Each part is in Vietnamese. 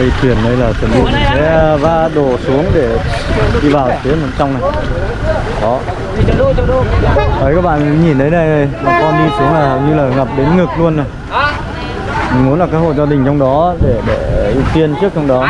đây thuyền đây là chuẩn bị sẽ va đổ xuống để đi vào phía bên trong này đó đấy các bạn nhìn thấy đây bà con đi xuống là hầu như là ngập đến ngực luôn này mình muốn là các hộ gia đình trong đó để để ưu tiên trước trong đó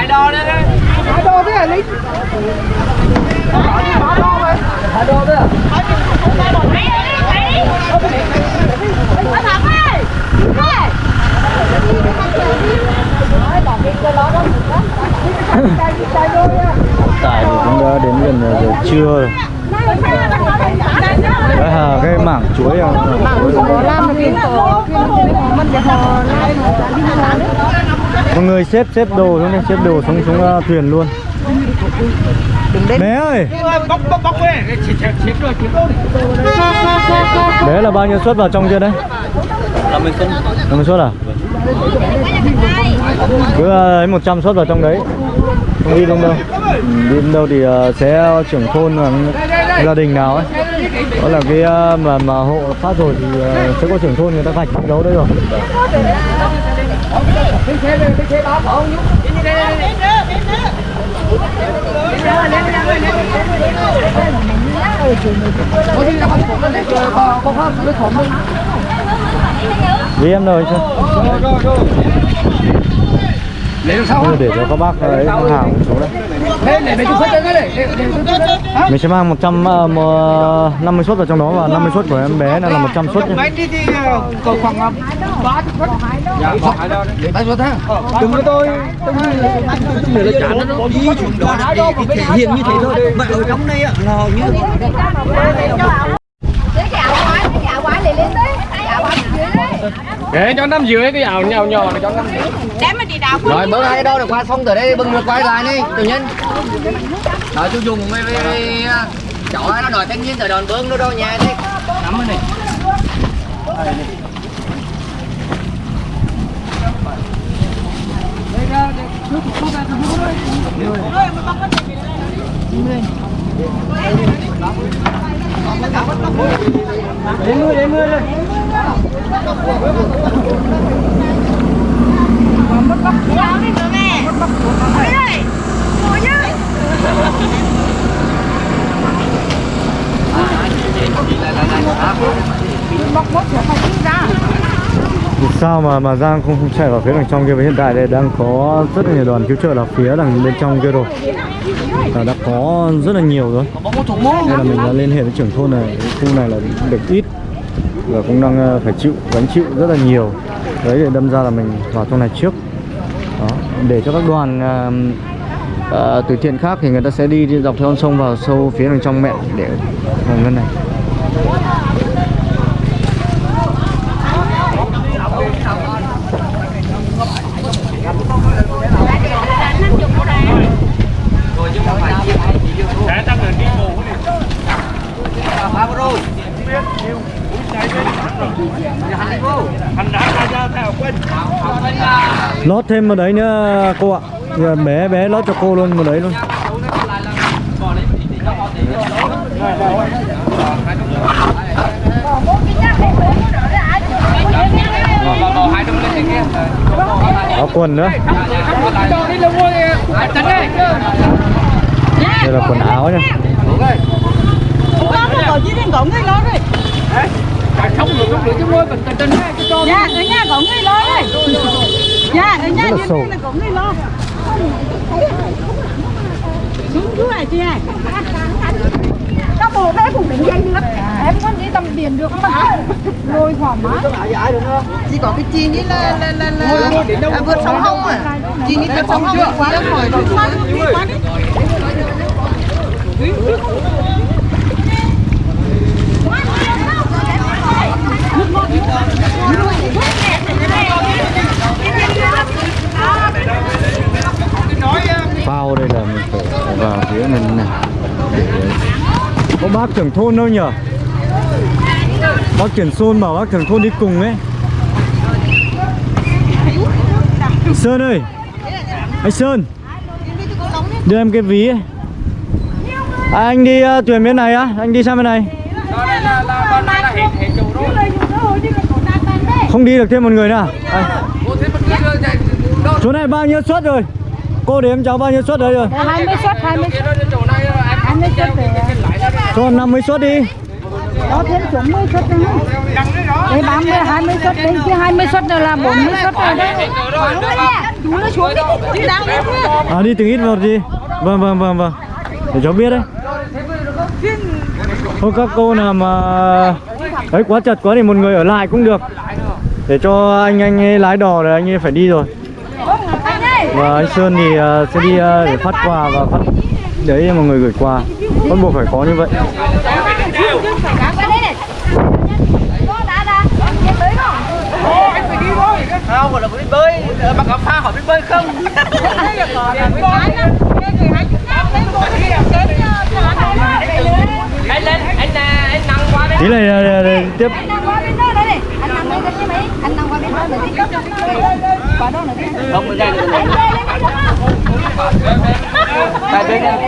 tại thì cũng đã đến gần giờ trưa rồi. Đấy là cái mảng chuối à, mọi người xếp xếp đồ xuống đi xếp đồ xuống xuống uh, thuyền luôn. Bé ơi! Bóc bóc bóc về chiếm chiếm rồi chiếm rồi bé là bao nhiêu suất vào trong kia đấy? 50 cân 50 suất à cứ ờ, lấy một 100 suất vào trong đấy. Không đi đâu đâu. Đi đâu thì ờ, sẽ trưởng thôn hoặc gia đình nào ấy. Đó là cái ờ, mà mà hộ phát rồi thì sẽ có trưởng thôn người ta vạch đấu đấy rồi. Vì hàng em rồi thế để cho các bác ấy hàng xuống để mình sẽ mang 100 uh, 50 suất vào trong đó và 50 suất của em bé là 100 suất nhé khoảng ba để đừng có tôi tôi là chán nó đi xuống đó thể hiện như thế thôi. Vậy ở trong đây là như. Để cho năm dưới cái ảo nhỏ nhỏ để cho năm dưới. Để mà đi đào rồi bữa nay đâu được qua xong từ đây bưng ngược quay lại đi tự nhiên. Nói chú dùng với với, với chó nó đòi thanh niên từ đòn bưng nó đâu nhà đi. Nắm cái này đến mưa đến mưa đây. Đào đi nữa mẹ Ôi ơi Ngồi nhá Vì sao mà mà Giang không, không chạy vào phía đằng trong kia? Và hiện tại đây đang có rất là nhiều đoàn cứu trợ là phía đằng bên trong kia rồi là đã có rất là nhiều rồi. Nên là mình đã liên hệ với trưởng thôn này. Khu này là được ít và cũng đang ờ, phải chịu gánh chịu rất là nhiều. Đấy để đâm ra là mình vào trong này trước. Đó để cho các đoàn uh, uh, từ thiện khác thì người ta sẽ đi, đi dọc theo con sông vào sâu phía đằng trong mẹ để vào ngân này Để tăng lên đi ngủ đi. Thành đã ra ra theo quên lót thêm vào đấy nữa, cô ạ. Giờ bé bé lót cho cô luôn vào đấy luôn. Áo quần nữa. Đây là quần áo nha. Con nó gọi chứ đừng gọi lo rồi Không được không được chứ môi con. Dạ ở nhà gọi người lo rồi Dạ ở nhà Rất là là người lo. Xuống chú này chị này Các bộ bé cũng định danh lắm. Em có đi tầm biển được không hả? Lôi thoải mái chỉ có cái chi nghĩ là là là, là à, vượt sông hông à chi nghĩ vượt sông hông thì quá là khỏi rồi Qua đi, phao đây là mình phải vào phía này này. Để có bác trưởng thôn đâu nhở? Bác trưởng thôn bảo bác trưởng thôn đi cùng ấy. Sơn ơi! Anh Sơn! Đưa em cái ví ấy. À, anh đi uh, thuyền bên này á. Anh đi sang bên này. Không đi được thêm một người nữa à? À, chỗ này bao nhiêu suất rồi cô đếm cháu bao nhiêu suất đấy rồi? 20 suất 20 suất. 20 suất cho 50 suất đi. Có thêm xuống 10 suất nữa đấy 30 20 suất đấy chứ 20 suất nữa là 40 suất rồi đấy chú nó xuống đi đi đang đi à đi từng ít một đi. Vâng vâng vâng vâng. Để cháu biết đấy. Thôi các cô nào mà đấy quá chật quá thì một người ở lại cũng được. Để cho anh anh ấy lái đò rồi anh ấy phải đi rồi và anh Sơn thì ờ, sẽ đi ờ, để phát quà và phát đấy cho mọi người gửi quà. Bắt buộc phải có như vậy. Có Không, gọi là biết bơi, bác áo pha hỏi biết bơi không? anh lên anh à, anh tí này tiếp. Anh đang qua bên đó đấy Anh đang qua bên đấy Anh đang qua bên đó nữa đi Qua đó nữa đi. Không, mới ra được. Anh lên này.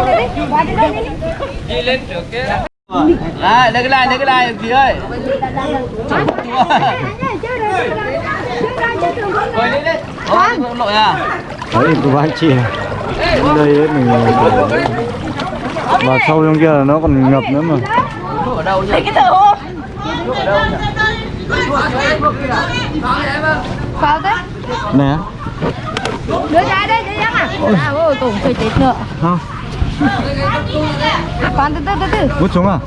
Đi. Đi. Trước kia. Này, lấy cái này, lấy cái này, gì ơi? Anh ơi chơi rồi Chơi ra chơi thường không Rồi lên lên. Ôi, lội à? đấy của anh chị này Đến đây ấy, mình ờ, phải- và sâu trong kia là nó còn ngập nữa mà Thuốc ở đâu nhỉ? Vào đấy nè. Đưa ra đây đưa ra à À ôi tổng phải chết nữa không Con từ từ từ từ. Vút xuống à?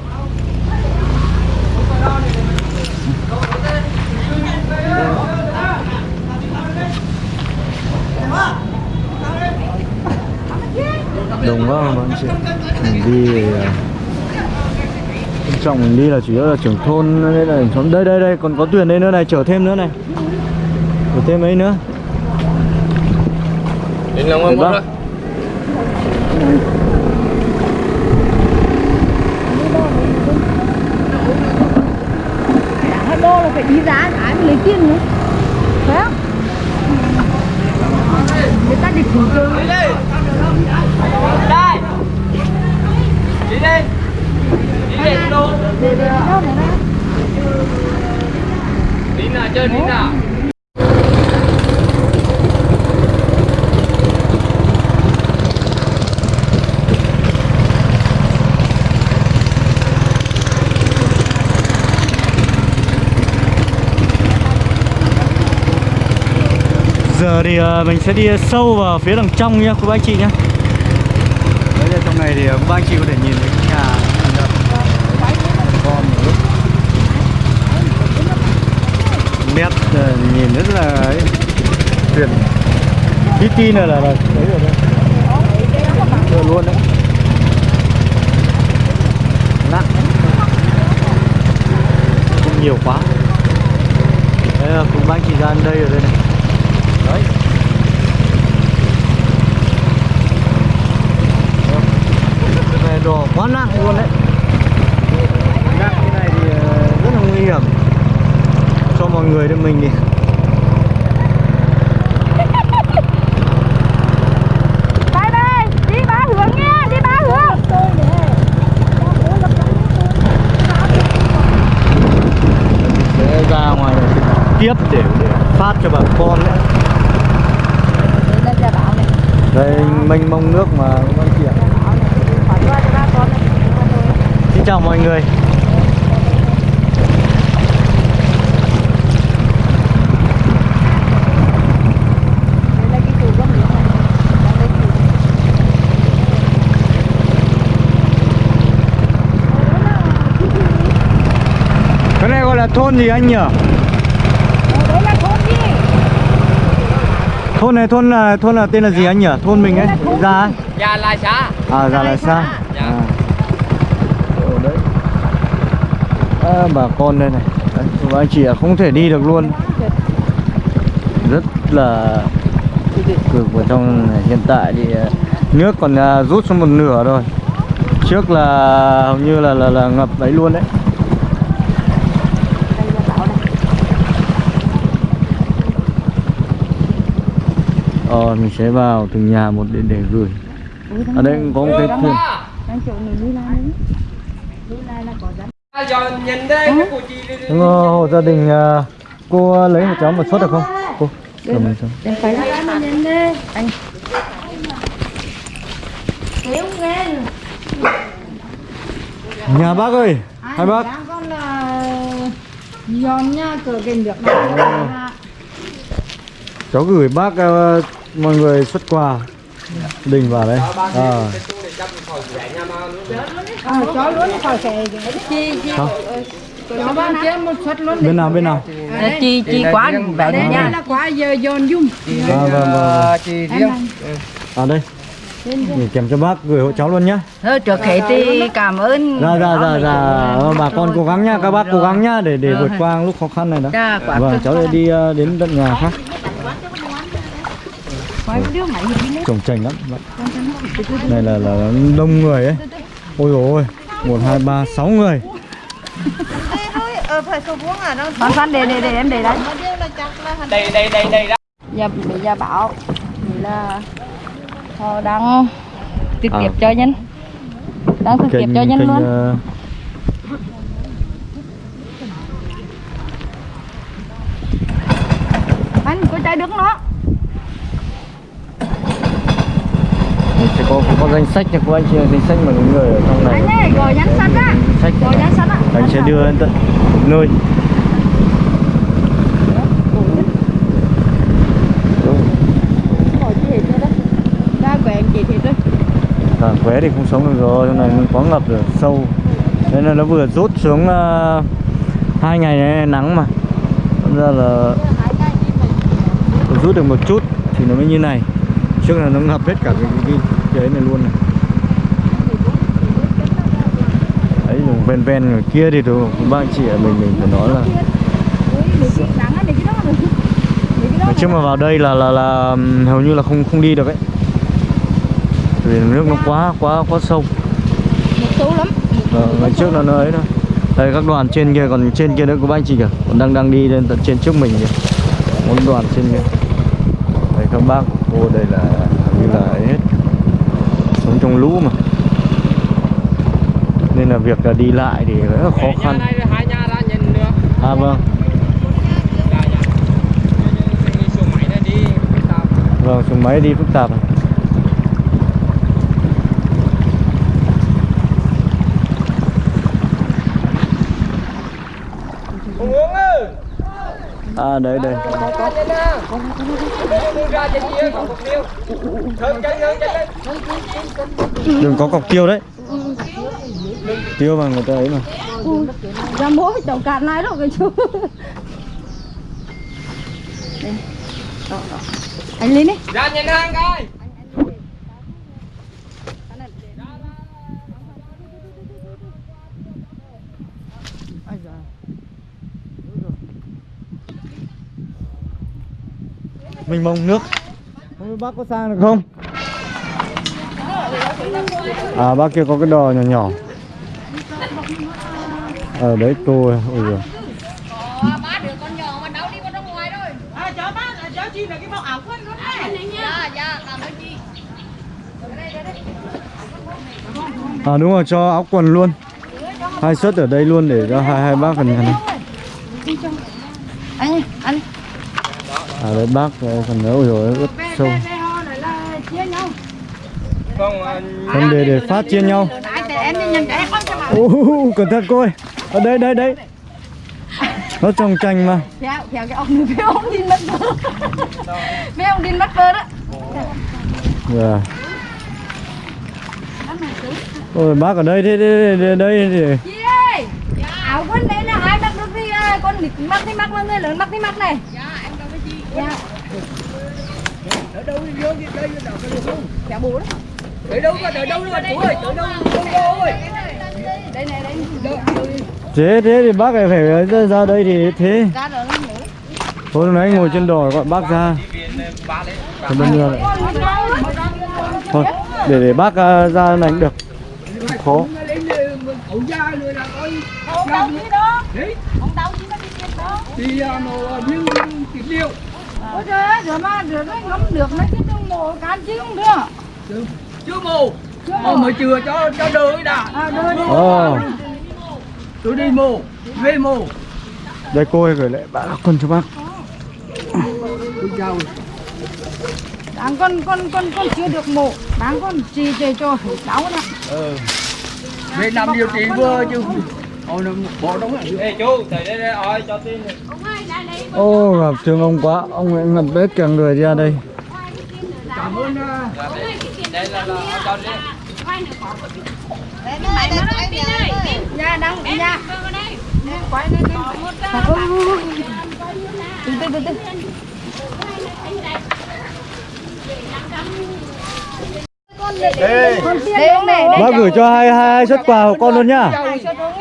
Đồng quá mà anh chị. Mình đi à, trọng mình đi là chủ yếu là trưởng thôn đây là thôn đây đây đây còn có thuyền đây nữa này chở thêm nữa này chở thêm ấy nữa đến lòng ông Hai đô là phải đi giá mới lấy tiền nữa Phải không? Người ta đi Đi đây. Đây. Đi đây. Đi đây đâu? đi nào chơi đi nào giờ thì ờ, mình sẽ đi sâu vào phía đằng trong nhá cô bác anh chị nhá đấy là trong này thì ờ, cô bác anh chị có thể nhìn thấy cái nhà nhìn ra. con một lúc nét ờ, nhìn rất là ấy, tuyệt. Tí tí này là, là đấy rồi đấy. Rồi luôn đấy. Nặng. Không nhiều quá. Đấy là cùng bác anh chị ra đây rồi đây này. Đấy. Đồ quá nặng luôn đấy. Nặng như này thì ờ, rất là nguy hiểm cho mọi người đến mình Đi ba hướng nha Đi ba hướng. Sẽ ra ngoài tiếp để, để phát cho bà con đấy. Đây mênh mông nước mà con này. Xin chào mọi người Đây là cái chủ con nước này Đây là chủ cái này gọi là thôn gì anh nhỉ? Ờ, Đấy là thôn gì thôn này thôn là thôn là tên là gì anh nhỉ? Thôn mình ấy. Ấy. Già lai xã. À là sao Dạ. à. Ở đấy. À, bà con đây này. Đấy, và anh chị không thể đi được luôn. Rất là cực vào trong này. hiện tại thì à, nước còn à, rút xuống một nửa rồi. Trước là hầu như là là, là ngập đấy luôn đấy Đây là bảo này ờ mình sẽ vào từng nhà một để để gửi. Ở đây cũng có một cái thuyền. Đúng rồi, hộ gia đình à, cô lấy một cháu một suất được không? Cô cầm nhìn đi. Anh. Nhà bác ơi hai bác. con là giòn nha cửa kênh được. Này cháu gửi bác ờ, mọi người xuất quà. Đình vào đây. À, à, bên nào bên nào? Chi chi quán vậy nha. Là quá giờ giòn dung. À, vâng, vâng. chị riêng. à đây. Gửi kèm cho bác gửi hộ cháu luôn nhá. Thôi trước hết thì cảm ơn. Dạ dạ dạ dạ. Ờ, bà con cố gắng nhá. Các bác cố gắng nhá để để vượt qua lúc khó khăn này đó. Dạ, vâng cháu sẽ đi ờ, đến tận nhà khác trồng chành lắm. Này là là đông người ấy. Ôi dồi ôi. Một hai ba sáu người. Ờ à đâu. Phan để để để em để đấy đây đây đây đây đó. Giờ bây giờ bảo thì là họ đang trực tiếp cho nhân. Đang thực tiếp cho nhân luôn. ờ, anh có trái đứng nó sẽ có có danh sách nha các anh chị danh sách mà những người ở trong này. Anh ơi gọi nhắn sách á. Sách gọi nhắn sách á. Anh sẽ đưa đến tận nơi à, khóe thì không sống được rồi trong này nó quá ngập rồi sâu. Nên là nó vừa rút xuống ờ, hai ngày này nắng mà. Thật ra là rút được một chút thì nó mới như này. Trước là nó ngập hết cả cái cái, cái, cái ấy này luôn. Này ấy ven ven người kia thì thôi ba anh chị ở mình mình phải nói là nói chung mà vào đây là là là hầu như là không không đi được ấy. Vì nước nó quá quá quá sâu. Một số lắm Ờ, ngày trước là nó ấy thôi đây các đoàn trên kia còn trên kia nữa có ba anh chị kìa. Còn đang đang đi lên tận trên trước mình kìa. Một đoàn trên kia. Đây các bác cô đây là trong lũ mà. Nên là việc là đi lại thì rất là khó khăn. à vâng. Dạ dạ. Vâng xuống máy đi phức tạp à? Hùng uống ơi à đấy đây ra trên nào đi ra trên kia còn một tiêu hơn chân hơn chân lên đừng có cọc tiêu đấy. Tiêu mà người ta ấy mà. Ra mỗi chậu cạn này rồi cái chú. Đây. Anh lên đi ra nhìn hàng coi mình mong nước. Không biết bác có sang được không? À bác kia có cái đò nhỏ nhỏ. Ở đấy cô ôi giời. À, à đúng rồi cho áo quần luôn. Hai suất ở đây luôn để cho hai hai bác phần phần anh anh à đấy bác ờ, phần nữa ôi rồi ướt sâu. Nhau không để để phát chia nhau. Con Ô, cẩn thận cô ơi. Ở đây đây đây. Nó trồng chanh mà. Theo theo cái ông này ông đi mất bơ mấy ông đi mất bơ đó Dạ. Ôi bác ở đây thế đây đây, đây thì chị ơi áo quần đấy là ai mặc được thì à, con nít mặc thì mặc mà người lớn mặc thì mặc này dạ em đâu với chị dạ ở đâu đi vô đi đây đâu có được không? Dạ bố đó. Ở đâu có ở đâu mà chú ơi ở đâu không vô ơi. Đây này đây thế thế thì bác lại phải ra, ra đây thì thế. Thôi nãy ngồi trên đò gọi bác ra. Thì bây giờ lại thôi để để bác à, ra này cũng được. Khó. Đâu đấy. Đâu đi thì mà như thịt điêu ôi trời ơi rửa mà rửa nó ngấm được nó chứ đừng mổ can chứ không được chưa. Chưa mà mới chưa cho cho đợi đã. À đưa đi. Ồ, tôi đi mù về mù đây cô ơi gửi lại bác quân cho bác. Tôi chào. Đáng con con con con chưa được mổ. Đáng con chỉ để cho cháu nè Về nằm điều trị vừa chứ. Ôi nó bỏ đóng lại Ê chú, tới đây đây, ơi cho tin Ô gặp thương ông quá Ông ấy ngập hết cả người ra đây Cảm ơn Đây là là cho đi nha đang nha quay lên từ từ từ từ Đây con tiền đâu này Bác gửi cho hai hai, hai xuất quà của con luôn nhá.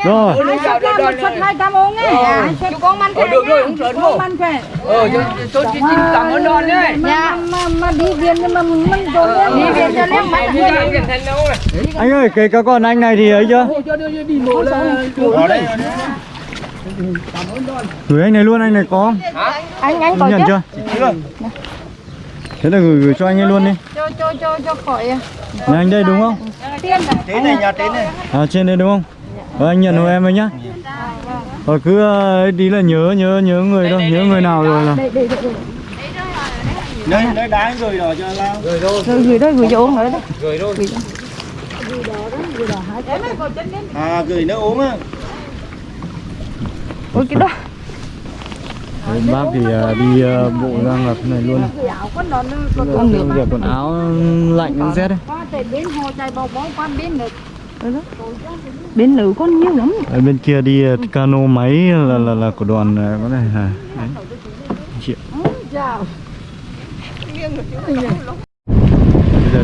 Rồi. Hai suất con một suất hai trăm ông ấy. Hai suất con man khỏe được rồi, không con man khỏe. Ờ, tôi xin cảm ơn đòn đấy mà mà mà đi viện nhưng mà mình trốn đi viện cho Chưa thành đâu này Anh ơi kể cả con anh này thì ấy chưa? Cho đưa đi mổ là Ở đây. Gửi anh này luôn anh này có không? anh anh có Nhận chứ? chưa? Thế là gửi, gửi cho anh ấy luôn đi. Cho cho cho cho khỏi Nhà anh đây đúng không? này. Tế này nhà tế này. À trên đây đúng không? Ờ, anh nhận hộ em ấy nhá. Rồi cứ ờ, ấy tí là nhớ nhớ nhớ người thôi, nhớ người nào rồi là Nơi, nơi đá rồi rồi cho lao rồi rồi gửi đây gửi cho uống nữa đấy Rồi. Rồi À, gửi nước uống á. Ôi cái đó Đấy, Bác thì ờ, đi ờ, bộ ra ngập này luôn. Con nước việc quần áo lạnh rét đấy. bên nữ con nhiều lắm. Ở bên kia đi ờ, cano máy là là là của đoàn có này à, đấy. Triệu.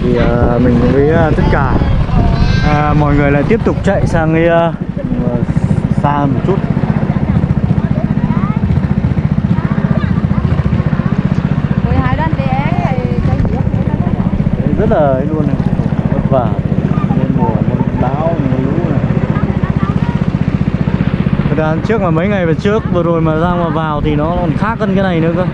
Bây giờ thì mình với tất cả. À, mọi người lại tiếp tục chạy sang cái ờ, xa một chút rồi hai đàn bé chạy giết Đấy, rất là ấy luôn này. Vất vả. Lên mùa mưa bão mưa lũ này. Thật ra trước mà mấy ngày về trước vừa rồi mà ra mà vào thì nó còn khác hơn cái này nữa cơ.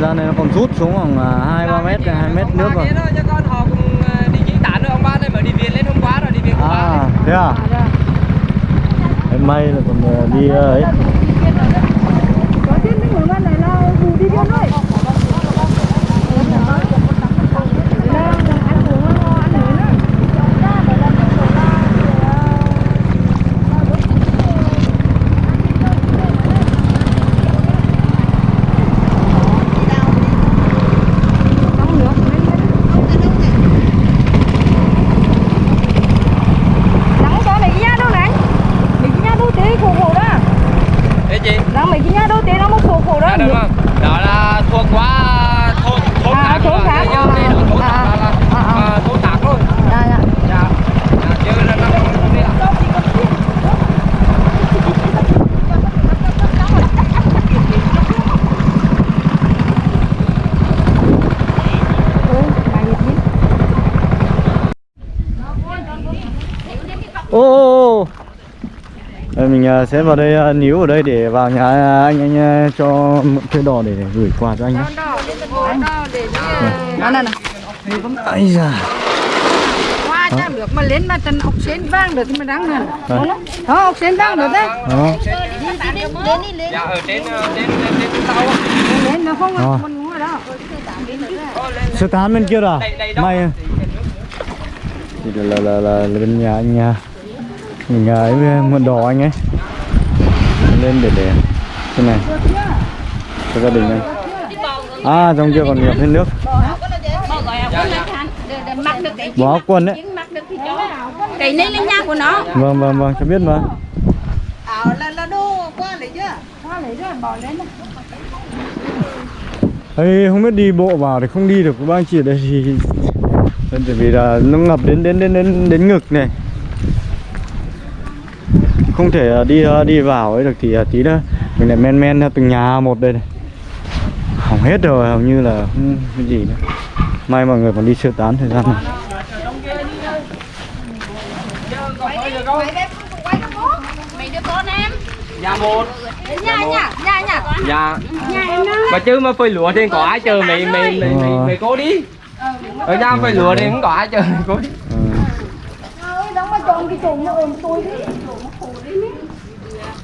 Ra này nó còn rút xuống khoảng à, hai ba mét hai mét nước rồi. Thế thôi cho con họ cùng ờ, đi chỉ tán nữa ông ba này mới đi viện lên hôm qua rồi đi viện hôm qua à thế à? Đấy, may là còn đi ấy có tiền những người này là dù đi viên thôi Nắng cho mấy cái nhà đâu này Mấy cái nhà đâu tế khổ khổ đó Thế chị Đang mấy cái nhà đâu tế nó một khổ khổ đó À, đúng không? Đó là thuộc qua thôn thôn À, khác thôn rồi. khác. Nhưng đây là thôn À, khác là, à, à. là, à, thôn khác rồi. Dạ dạ Dạ. Dạ, chứ là nó không đi ạ. Ừ, mày biết biết. ô ô ô Đây, mình ờ, sẽ vào đây ờ, níu ở đây để vào nhà anh anh ờ, cho mượn thuê đò để, gửi quà cho anh nhé Đó nè nè Ây da. Qua chắc được mà lên mà chân ốc xến vang được thì mà đáng Đấy. Đó. Ốc xến vang được đấy. Đó. Dạ, ở trên ờ, trên trên trên sau á. Lên nó không Ờ. ngủ ở đó. Sơ tán bên kia rồi à? Đó. may thì là là là, bên nhà anh à, mình à, ấy mượn đò anh ấy. Lên để để cái này. Cho gia đình anh. À trong kia còn nhiều thêm nước. Bỏ áo quần đấy. Mặc được thì cho Cái này là nhà của nó. Vâng vâng vâng cho biết mà. Ảo là là đô qua lấy chưa? Qua lấy rồi bỏ lên này. Ê, không biết đi bộ vào thì không đi được với ba anh chị ở đây thì bởi vì là nó ngập đến đến đến đến đến ngực này không thể à, đi à, đi vào ấy được thì à, tí nữa mình lại men men theo từng nhà một đây này hỏng hết rồi hầu như là không cái gì nữa may mọi người còn đi sơ tán thời gian này Dạ một. Nhà nhà nhà nhà. Nhà Mà chứ mà phơi lúa thì có ai chờ mày mày mày mày, mày cố đi. Ở nhà phơi lúa thì không có ai chờ mày cố đi. ừ. đóng mà chọn cái chỗ nó ôm tôi đi Ôi, chào treo xuống mà chỉ mà bằng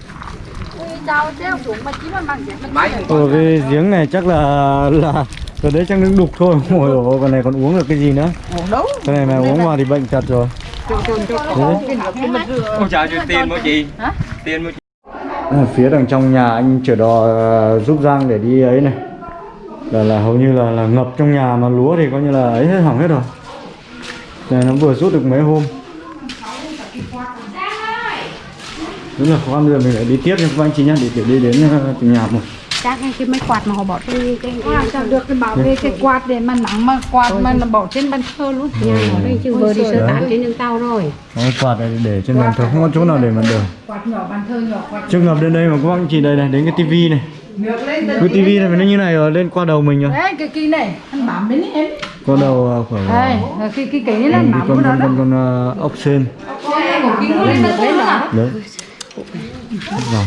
vậy Máy Ồ, cái giếng này chắc là là Rồi đấy chắc nước đục thôi. Ôi dồi ôi, con này còn uống được cái gì nữa? Cái này mà uống vào thì bệnh thật rồi. Đấy. Ôi trời tiền mua chị Tiền mua chị Ở phía đằng trong nhà anh chở đò ờ, giúp Giang để đi ấy này. Là là hầu như là là ngập trong nhà mà lúa thì coi như là ấy hết hỏng hết rồi. Này nó vừa rút được mấy hôm đúng là khó khăn bây giờ mình lại đi tiếp nha. Các anh chị nhá để để đi đến ờ, từng nhà một. Chắc cái cái máy quạt mà họ bỏ cái cái sao được cái bảo vệ cái quạt để mà nắng mà quạt mà nó bỏ trên bàn thờ luôn. ở đây chứ vừa đi sơ tán trên đường tàu rồi. Cái quạt này để trên bàn thờ không có chỗ nào để mà để Quạt nhỏ bàn thờ nhỏ quạt chưa ngập đến đây mà các anh chị đây này đến cái tivi này. Cái tivi này nó như này rồi lên qua đầu mình rồi. Đấy cái kia này, anh bám bên ấy em. qua đầu ờ, khoảng Đây, cái cái cái này là cái bám con con con ờ, ốc sên. Được đó. đấy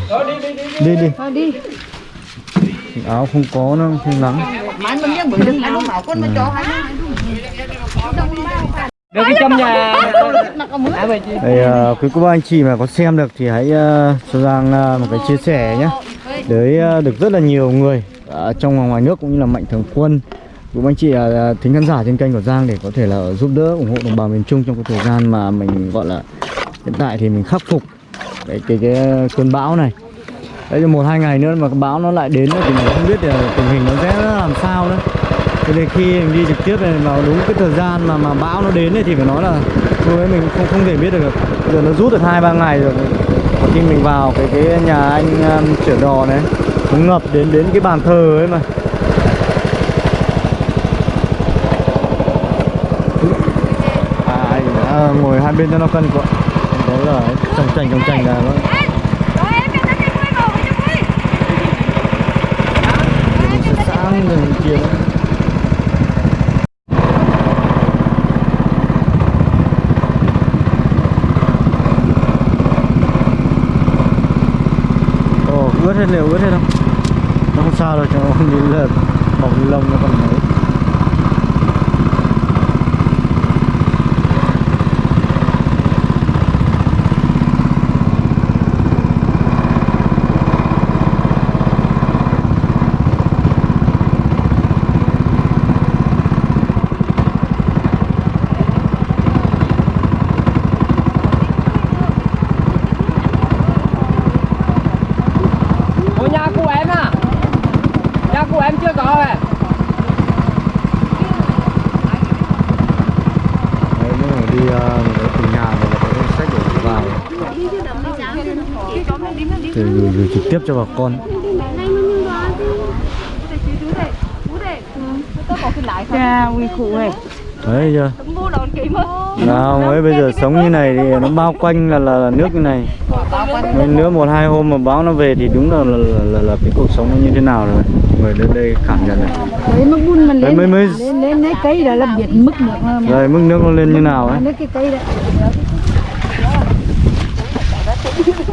Rồi. đi đi Thôi đi. áo không có nó không nắng Được cái trong nhà Đây, uh, quý cô bác anh chị mà có xem được thì hãy uh, cho Giang uh, một cái chia sẻ nhé. Đấy uh, được rất là nhiều người ở trong và ngoài nước cũng như là mạnh thường quân. Bác anh chị uh, thính khán giả trên kênh của Giang để có thể là giúp đỡ ủng hộ đồng bào miền Trung trong cái thời gian mà mình gọi là hiện tại thì mình khắc phục cái cái, cái cơn bão này. Đấy cho một hai ngày nữa mà bão nó lại đến thì mình không biết là tình hình nó sẽ làm sao nữa. Cho nên khi mình đi trực tiếp này vào đúng cái thời gian mà mà bão nó đến thì phải nói là lúc ấy mình không không thể biết được giờ nó rút được hai ba ngày rồi. Khi mình vào cái cái nhà anh um, chở đò này nó ngập đến đến cái bàn thờ ấy mà. À, anh, đã ngồi hai bên cho nó cân quá đó là trồng chành trồng chành là nó sáng rồi kia đó. Ướt hết liệu ướt hết không? Nó không sao đâu, cho nó đi là bọc lông nó còn mới Ủa nhà của em à? Nhà của em chưa có à Đấy, nếu mà đi uh, nhà mà có sách để vào. Thì gửi, gửi trực tiếp cho bà con. Cha uy cụ này. đấy chưa nào ấy bây giờ sống như này thì nó bao quanh là là, là nước như này Nên nữa một hai hôm mà báo nó về thì đúng là là, là, là, là cái cuộc sống nó như thế nào rồi người đến đây cảm nhận này Đấy mức bún mình lên. mới- mới- lên lên lấy cây đó là biết mức nước mà. rồi mức nước nó lên như nào ấy Lấy cái cây đó.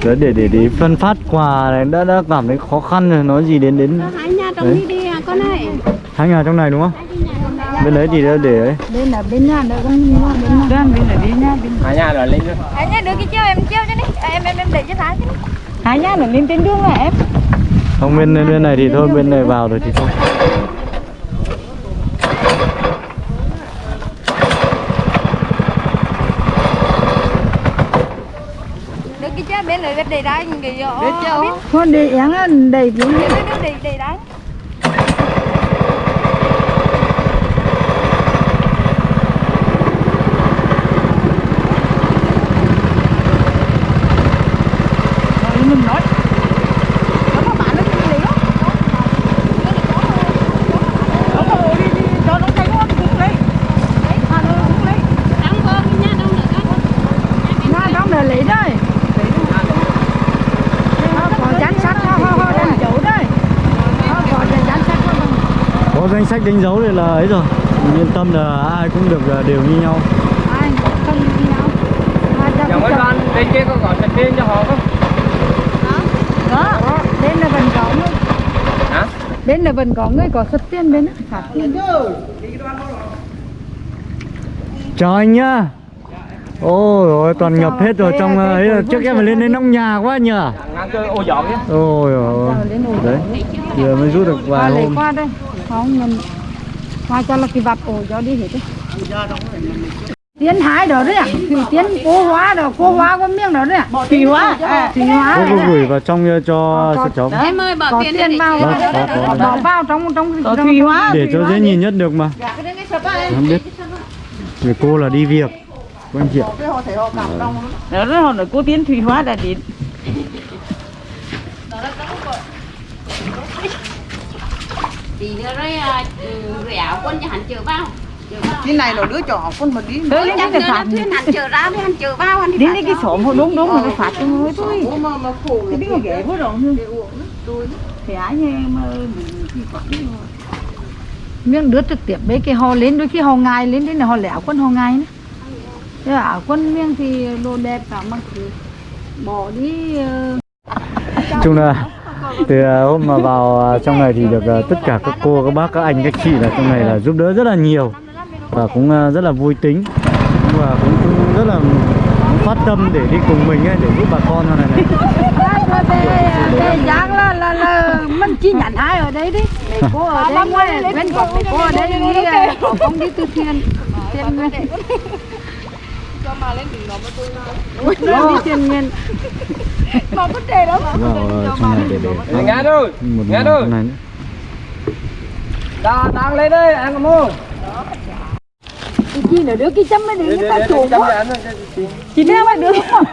đấy để để để phân phát quà này đã đã cảm thấy khó khăn rồi nói gì đến đến hai nhà trong Đấy. đi đi à con này hai nhà trong này đúng không bên đấy thì đã để ấy Bên là bên nhà đó con bên nhà. Bên bên là đi nha. Bên Cả nhà rồi lên nữa Anh nhá, đưa cái chiếu em chiếu cho Em em em để cho Thái chứ. hai nhà là lên trên đường là em. không bên bên này thì thôi bên này vào rồi thì thôi bên này để đá cái gì Biết chưa? Biết. Con để xuống Đưa đưa để để đá. rồi mình nói. Nó có bạn nó đi liền đó. Nó có đi đi cho nó thấy nó cũng lấy. À nó cũng lấy. đóng con cái nhà đông nữa con Nga trong là lấy đây. Nó có dán sắt ho ho ho đánh dấu đây. Nó có dán sắt ho ho. có danh sách đánh dấu thì là ấy rồi. Mình yên tâm là ai cũng được ờ, đều như nhau. Ai không đi nhau. Chẳng mấy con bên kia có gọi sạch riêng cho họ không? Đó, bên là vẫn có người. Hả? Bên là vẫn có người có xuất tiền bên á. Chào anh nhá. Ôi rồi toàn ngập hết rồi. Trong ờ, ấy trước em phải lên đến nóc nhà quá nhỉ Ngang cơ ô dọn nhé ôi ôi đấy giờ mới rút được vài hôm. qua đây. Không mình Ngoài cho là cái vạp ổ cho đi hết tiến hái đó đấy à? Thì tiến cố hóa đó cố hóa có miếng đó đấy à? Thủy hóa. Thủy hóa. Cô gửi vào trong ờ, cho cho cháu Em ơi bỏ tiền vào bỏ vào trong trong trong thủy hóa. để cho dễ nhìn nhất được mà. Không biết. Người cô là đi việc. Anh chị ạ. Đó là họ nói cô tiến thủy hóa đã đến Thì nữa rồi áo quân cho hắn chở vào. Cái này nó đứa trò con mà đi. Tới Chắc cái phạt là thuyền hắn chở ra với hắn chở vào hắn thì Đến cái xóm họ đúng đúng mà nó phạt cho người thôi. Cái đứa ghé quá rồi Thì ai như em thì quản miếng đứa trực tiếp mấy cái họ lên đôi khi họ ngài lên đến là họ lẻo quân họ ngài nữa. Thế là áo quân miếng thì đồ đẹp cả mặc cứ bỏ đi ờ, chung là từ ờ, hôm mà vào ờ, trong này thì được ờ, tất cả các cô các bác các anh các chị là trong này là giúp đỡ rất là nhiều và cũng ờ, rất là vui tính và cũng, cũng rất là phát tâm để đi cùng mình ấy, để giúp bà con này này về giang là là là mình chỉ nhận hai ở đây đi để cô ở đây bên để cô ở đây có công đi từ thiện tiền nguyên Đó, đi tiền nguyên vào ờ, trong này để để Nghe rồi, nghe rồi. nữa. Đang đang lên đây, anh có mua. Cái chi nữa đứa cái chấm mới đi người ta chủ Chăm quá. cho đeo mấy đứa. Không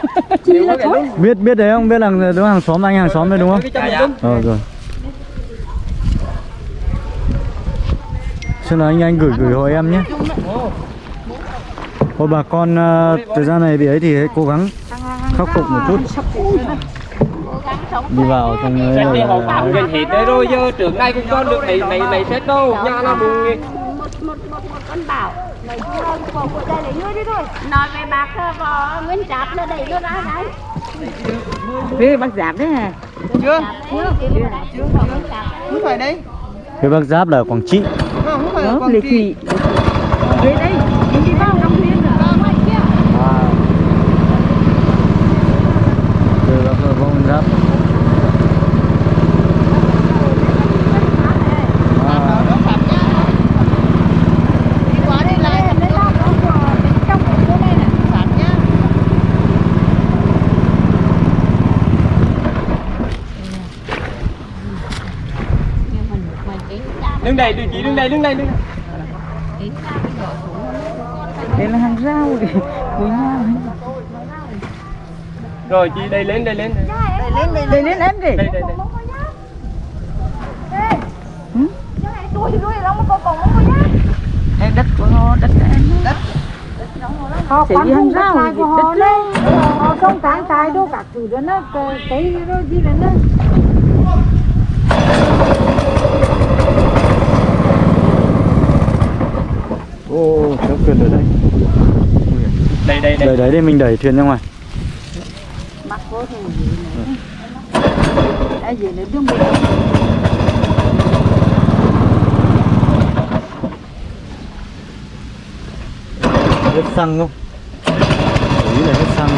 chỉ là thôi. biết biết đấy không? Biết là đúng hàng xóm anh hàng xóm đấy đúng không? Cho anh. ờ rồi. Xin là anh anh gửi gửi hộ em nhé Thôi bà con ờ, thời gian này bị ấy thì hãy cố gắng khắc phục một chút. Đi vào trong Xét đi họ là- phạm gần hết đấy rồi giờ trước nay cũng con được mấy mấy mấy xét đâu. Nhà nó buồn nghe. một một một một con bảo lấy của của đây lấy ngươi đi thôi nói về bác có nguyên tráp nó đẩy nó ra đấy Thế bác giảm đấy hả chưa Không phải đây. Cái bác giáp là Quảng Trị. Không phải ở Quảng Trị. Đây, đi vào trong thiên rồi ngoài kia từ bác là vong giáp à, Đi qua đi lại Đây là có của bên trong của cô đây này Sẵn nhá Đứng đây, đứng chị đứng đây, đứng đây, đứng đây. Đây là hàng rau của nhau Rồi chị đây lên, đây lên. đây. Đây lên em đi Đây đây đây. Đây đất của họ, đất của em Đất họ đi hàng rau của họ đây họ không tán trái đâu cả thứ đó nó cái cái đó gì đó ô kéo thuyền ở đây. Đây đây đây. đấy để mình đẩy thuyền ra ngoài. Mặc vô thì ai gì nữa đừng bị hết xăng không ý là hết xăng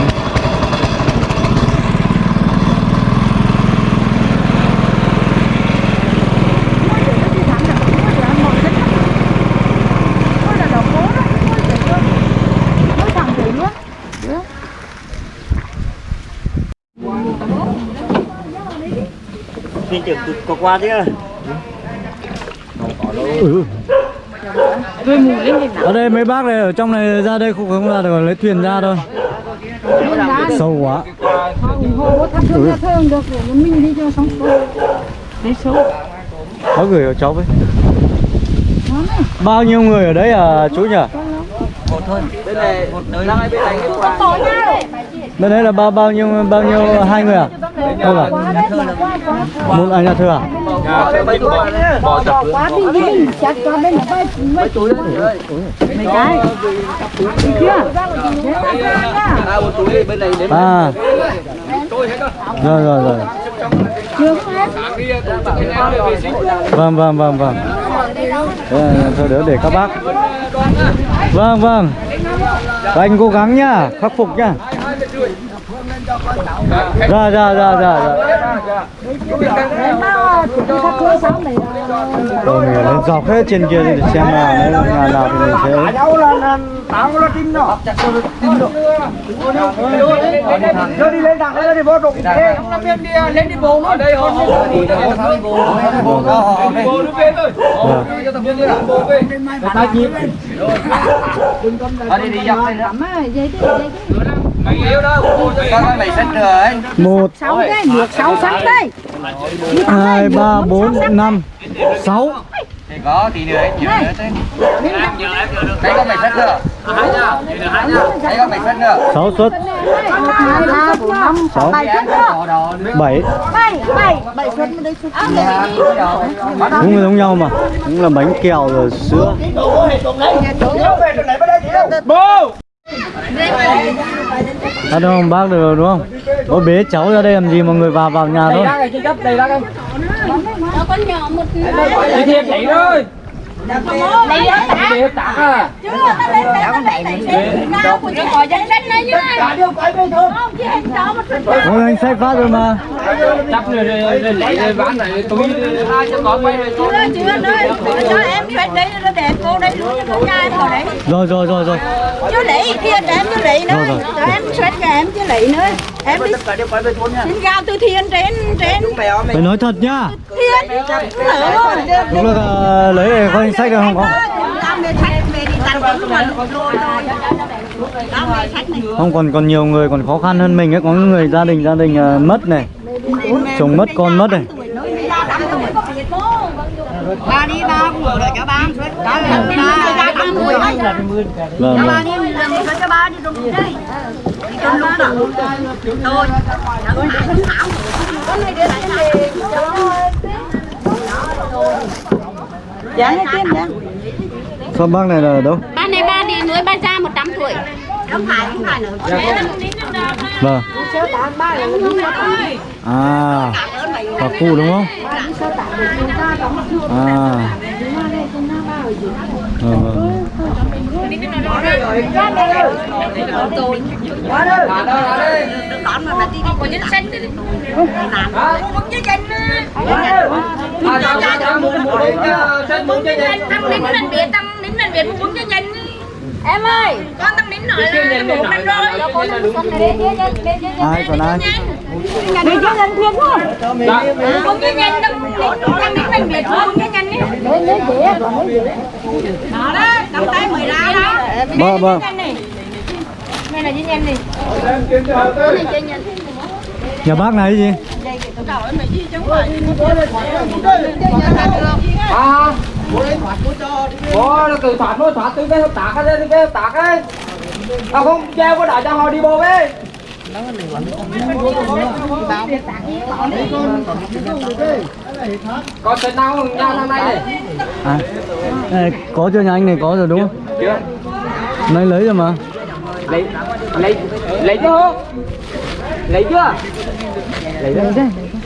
Ôi là đầu cố đó, ôi trời ơi. Ôi thằng gì luôn. Mình chỉ có qua chứ? Ừ. Tôi mù lên nhìn ở đây mấy bác này ở trong này ra đây không không ra được lấy thuyền ra thôi. Sâu quá. Số có gửi cho cháu với bao nhiêu người ở đấy à chú nhỉ? Đây này, đang hai bên này bên đây là bao bao nhiêu bao nhiêu hai người à không à một anh nhà thưa à À, mấy bỏ sập quá đi đi, chặt qua bên này bay mấy túi đấy. mấy cái. Đi chưa? À, túi bên này đến à rồi rồi rồi vâng vâng vâng vâng Đấy, thôi đỡ để các bác vâng vâng Các anh cố gắng nhá khắc phục nhá thắp hương sáng này rồi mình lên dọc hết trên kia để xem là nếu nhà nào thì mình sẽ là là tao là tim nó chặt cho nó tim nó nó đi lên thẳng nó đi vô trục thế làm việc đi lên đi bộ ở đây họ đi bộ bộ bộ nước về thôi cho viên đi làm bộ về ta nhịp ở đây đi dọc đây nữa Ẩm á, dây thế, dây thế. Một Sáu cái, được sáu sắn đây. hai ba bốn năm sáu. Thì có tí nữa ấy nhiều nữa thế. Đấy con mày xách nữa đấy sáu suất Một, hai, ba, bốn, năm, sáu. bảy suất bảy. Bảy, bảy, bảy suất đây suất. cũng giống nhau mà. Cũng là bánh kẹo rồi sữa. Bố à đâu không? Bác được đúng không? Có bế cháu ra đây làm gì mọi người vào vào nhà thôi. đây trên cấp đây ra đây Nó con nhỏ một đi thiệp vậy thôi Lấy đó tả đi tặng à Chưa, nó lên đây, nó Nào của nó có danh sách này chứ Không, chứ anh sách phát rồi mà chắc rồi rồi lấy rồi bán này túi Chưa, chưa, nơi Cho em đi đây, nó để cô đây luôn cho con nhà em vào đấy Rồi rồi rồi rồi Chưa lấy, thiệt em chưa lấy nữa. Cho em xoét cho em chưa lấy nữa Em đi xin gạo từ thiền trên, trên Phải nói thật nhá rồi Lúc là ờ, lấy để anh sách được không? có Không còn còn nhiều người còn khó khăn hơn mình ấy. Có người gia đình gia đình ờ, mất này. Chồng mất con mất này. Ba đi ba cũng lại cho ba ba là ba mươi Vâng cho ba vâng đi cho ba đi đúng đây đi trong đó thôi con này lại này Dạ, tiền dạ. Sao bác này là đâu? Ba này ba đi nuôi ba già 100 tuổi. Không phải không phải nữa. Vâng. À. Bà cu đúng không? À Vâng vâng con mà đi đi có nhân sinh đi làm muốn nhân sinh muốn nhân sinh tăng lên tăng nín lên nhân sinh em ơi con nín nói là một năm rồi Ai còn ai Đi cho nhân thiên không? muốn nhân sinh tăng nín lên biệt muốn nhân sinh ấy Lấy lấy dễ, còn lấy dễ. đó đó cầm tay mười ra đó Vâng vâng đây là nhân nhân này Nhà bác này gì à bố nó từ thoát nó thoát từ cái hợp tác cái cái hợp tác ấy. À không treo có đại cho họ đi bộ về có tên nào nhau năm nay này à, này, Có chưa nhà anh này? Có rồi đúng không? Chưa. Nay lấy rồi mà. Lấy lấy lấy chưa? Lấy chưa? Lấy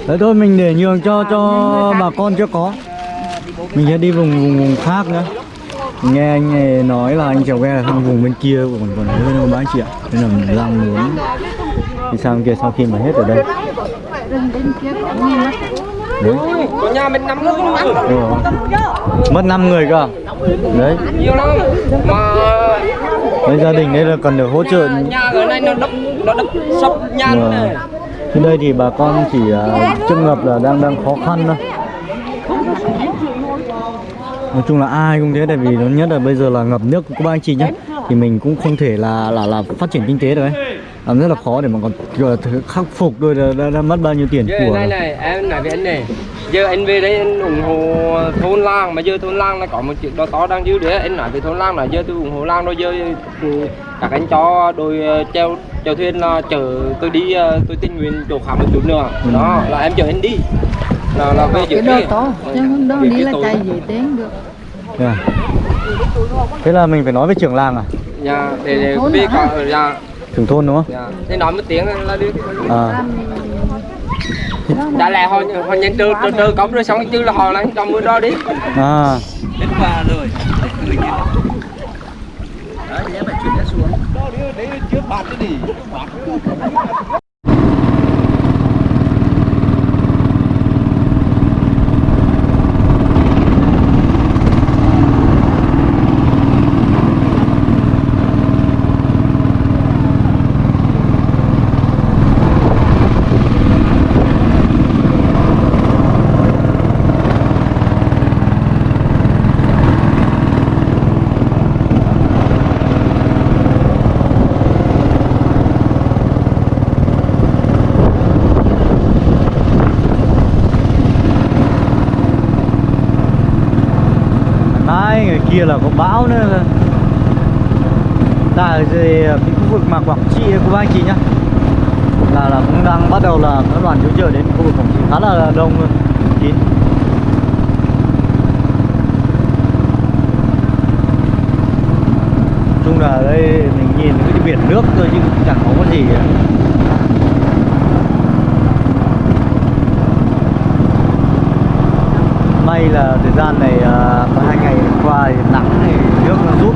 Đấy thôi mình để nhường cho cho bà con chưa có mình sẽ đi vùng vùng, vùng khác nữa Nghe anh này nói là anh chèo ghe ở sang vùng bên kia còn còn hơn hơn bán chị ạ. Nên là mình đang muốn đi sang kia sau khi mà hết ở đây. Đấy, có nhà mình năm người. Mất 5 người cơ? À? Đấy, nhiều lắm mà đấy gia đình đây là cần được hỗ trợ. Nhà ở đây nó đập nó đập sập nhà này Thì đây thì bà con chỉ uh, trước ngập là đang đang khó khăn thôi. Nói chung là ai cũng thế tại vì nó nhất là bây giờ là ngập nước của các anh chị nhé Thì mình cũng không thể là là là phát triển kinh tế được ấy. Làm rất là khó để mà còn là khắc phục rồi đã, đã, đã mất bao nhiêu tiền giờ của này này em nói với anh này. Giờ anh về đây anh ủng hộ thôn làng mà giờ thôn làng là có một chuyện đó to đang dư nữa anh nói về thôn làng là giờ tôi ủng hộ làng rồi giờ ừ, các anh cho đôi ờ, treo chèo thuyền là chở tôi đi ờ, tôi tình nguyện chỗ khác một chút nữa. Đó là em chở anh đi là là về Cái chở đồ đi to, chứ không đâu Việc đi cái là chạy dễ tiếng được. Thế à? Thế là mình phải nói với trưởng làng à? dạ để để hả? cả ở nhà Trưởng thôn đúng không? dạ. Thế nói một tiếng là đi. À, đã lẽ họ họ nhận trừ trừ trừ cống rồi xong chứ là họ lấy trong mưa đó đi. À. Đến qua rồi. Đấy em phải chuyển xuống. Đó đấy trước bạt cái gì kia là có bão nữa. Tại về cái khu vực mà Quảng Trị của bác anh chị nhá, là là cũng đang bắt đầu là các đoàn cứu trợ đến khu vực Quảng Trị khá là đông luôn. Kín chung là đây, mình nhìn cái biển nước thôi chứ chẳng có gì cả. là thời gian này à, hai ngày qua thì nắng thì nước nó rút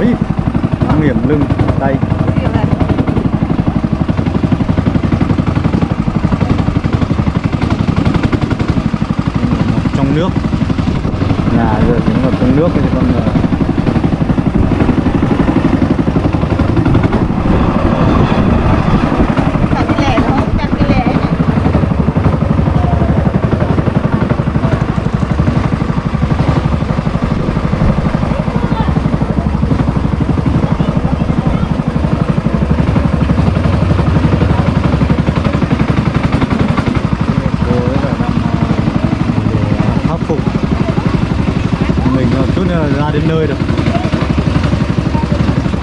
Ý, nguy hiểm lưng tay trong nước nhà giờ thì ngập trong nước thì con ờ, Chặt cái lẻ nó không chặt cái lẻ này. cô ấy là đang ờ, để khắc phục mình ờ, chút nữa là ra đến nơi rồi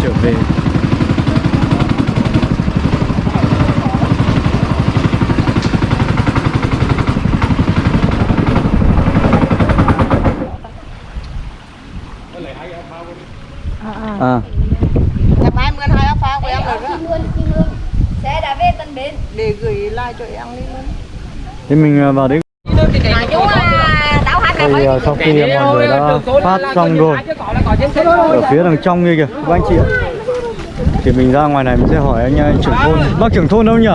trở về à Ngày mai mượn hai áo phao của em rồi đó. Xe đã về Tân Bến Để gửi lại cho em đi luôn. thế mình vào đấy. Thì à, sau khi mọi người đã phát xong rồi, ở phía đằng trong kia kìa, các anh chị ạ. Thì mình ra ngoài này mình sẽ hỏi anh à, trưởng thôn. Bác trưởng thôn đâu nhỉ?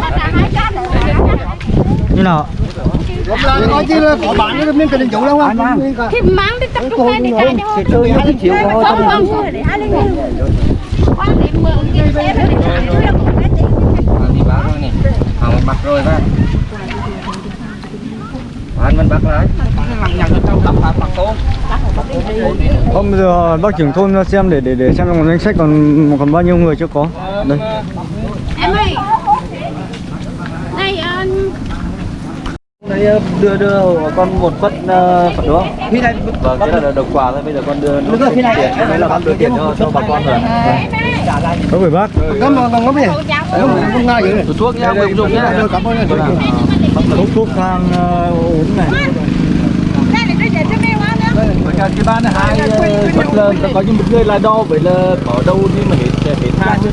Cái này này đi cái cái này cái đó rồi như nào nói chứ là có bạn nó nên cần chủ đâu không Thì mang đi tập trung lên đi chạy cho chơi hai triệu thôi. Không không. Không để hai lên Khoan để mượn cái xe đó để chạy chứ đâu có cái tiền đi bác rồi nè. Hàng bắt rồi ba bạn mình bắt lại bây giờ bác trưởng thôn ra xem để để để xem trong danh sách còn còn bao nhiêu người chưa có. Đây Em ơi Này anh đây đưa đưa con một suất phật đó khi này vâng thế là được quà thôi bây giờ con đưa rồi, này tiền đấy là con đưa tiền cho cho bà con rồi có phải bác. Có mà còn có gì không không ngay vậy thuốc nha mình dùng nhá. cảm ơn. Thuốc thuốc thang ờ, uống này Đây là tôi chạy cho mèo ăn nữa cái cái ban hai suất là có những một người là đo với là ở đâu đi mà để để than chứ.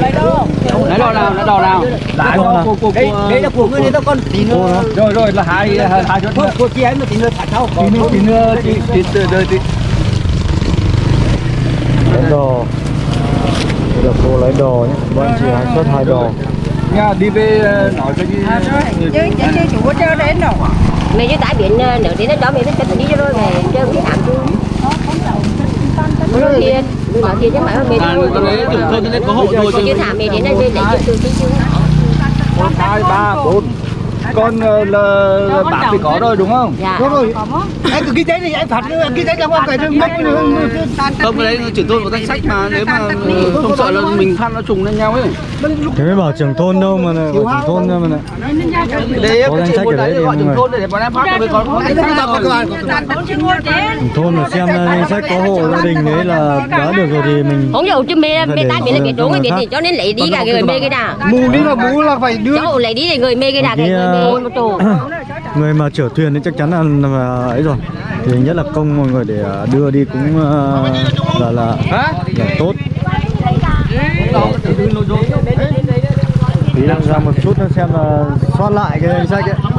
lấy đò nào lấy đò nào? Lại Con à? cô cô đây đây là của ngươi này tao con. Tí nữa. rồi rồi là hai hai hai thôi của chị ấy mà tí nữa thả sau. Tí nữa tí nữa tí tí tí đời tí. Lấy đồ Đây là cô lấy đồ nhé bọn chị hai suất hai đồ nha đi về ờ, nói cho cái Chứ chứ chứ chủ có chơi đến đâu. Mày với tải biển nữa đi nó cho mày biết cách đi cho rồi mày chơi cái làm chứ. Nói thiệt, tôi nói thiệt chứ mày mày thôi nên có hộ rồi chứ. thả mày đến đây để chụp từ chứ chứ. Một hai ba bốn con ờ, là, là bác thì có rồi đúng không? Dạ. Đúng rồi. Anh cứ ghi thế thì anh phạt nữa ghi thế cho cái rừng mất không cái đấy trưởng thôn có danh sách mà nếu mà không sợ là mình. phát nó trùng lên nhau ấy. Thế mới bảo trưởng thôn đâu mà bảo trưởng thôn đâu. mà lại đấy Có cái danh sách ở đấy thì trưởng thôn để bọn em phát bạn trưởng thôn mà xem danh sách có hộ gia đình đấy là đã được rồi thì mình Không dầu chứ mê mê tải biển là biển đúng cái thì cho nên lấy đi cả người mê cái nào mù đi là mù là phải đưa Cháu lấy đi thì người mê cái nào cái Cái, người mê người mà chở thuyền thì chắc chắn là, là ấy rồi. Thì nhất là công mọi người để ờ, đưa đi cũng ờ, là là, là tốt. Tí đang ra một chút xem là soát lại cái danh sách ấy